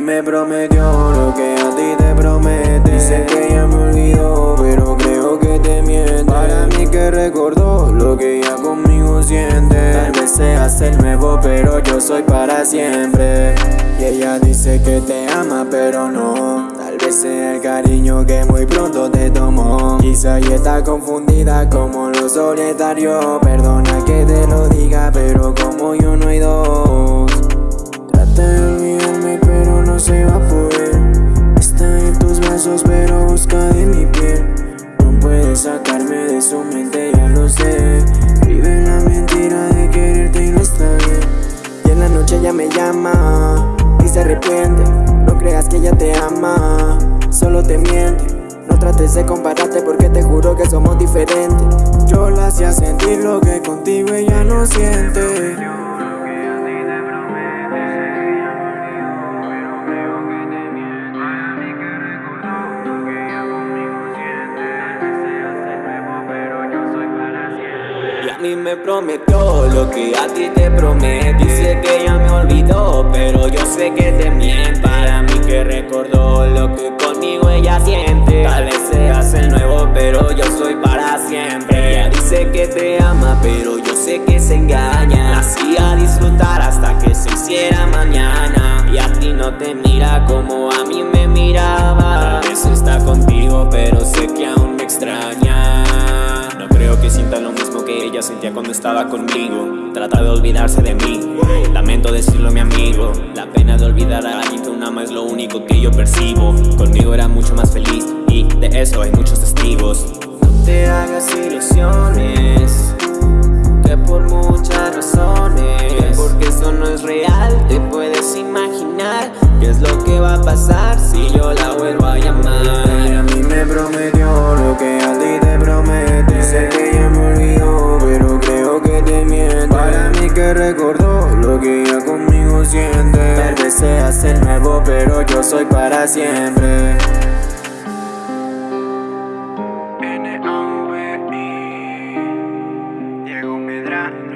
me prometió lo que a ti te promete. Dice que ya me olvidó, pero creo que te miente. Para mí que recordó lo que ella conmigo siente. Tal vez seas el nuevo, pero yo soy para siempre. Y ella dice que te ama, pero no. Tal vez sea el cariño que muy pronto te tomó. Quizá y está confundida como los solitarios Perdona que te lo diga, pero como yo no hay dos. Trata en pero busca de mi piel. No puedes sacarme de su mente, ya lo sé. Vive la mentira de quererte y no está bien. Y en la noche ella me llama y se arrepiente. No creas que ella te ama, solo te miente. No trates de compararte porque te juro que somos diferentes. Yo la hacía sentir lo que contigo ella no siente Mí me prometió lo que a ti te promete Dice que ya me olvidó, pero yo sé que te miente. Para mí que recordó lo que conmigo ella siente. Tal vez seas el nuevo, pero yo soy para siempre. Ella dice que te ama, pero yo sé que se engaña. La hacía disfrutar hasta que se hiciera mañana. Y a ti no te mira ella sentía cuando estaba conmigo. Trata de olvidarse de mí. Lamento decirlo mi amigo. La pena de olvidar a alguien que una ama es lo único que yo percibo. Conmigo era mucho más feliz Y de eso hay muchos testigos. No te hagas ilusiones entiende Tal vez seas el nuevo pero yo soy para siempre. N-A-V-I Diego Medrano.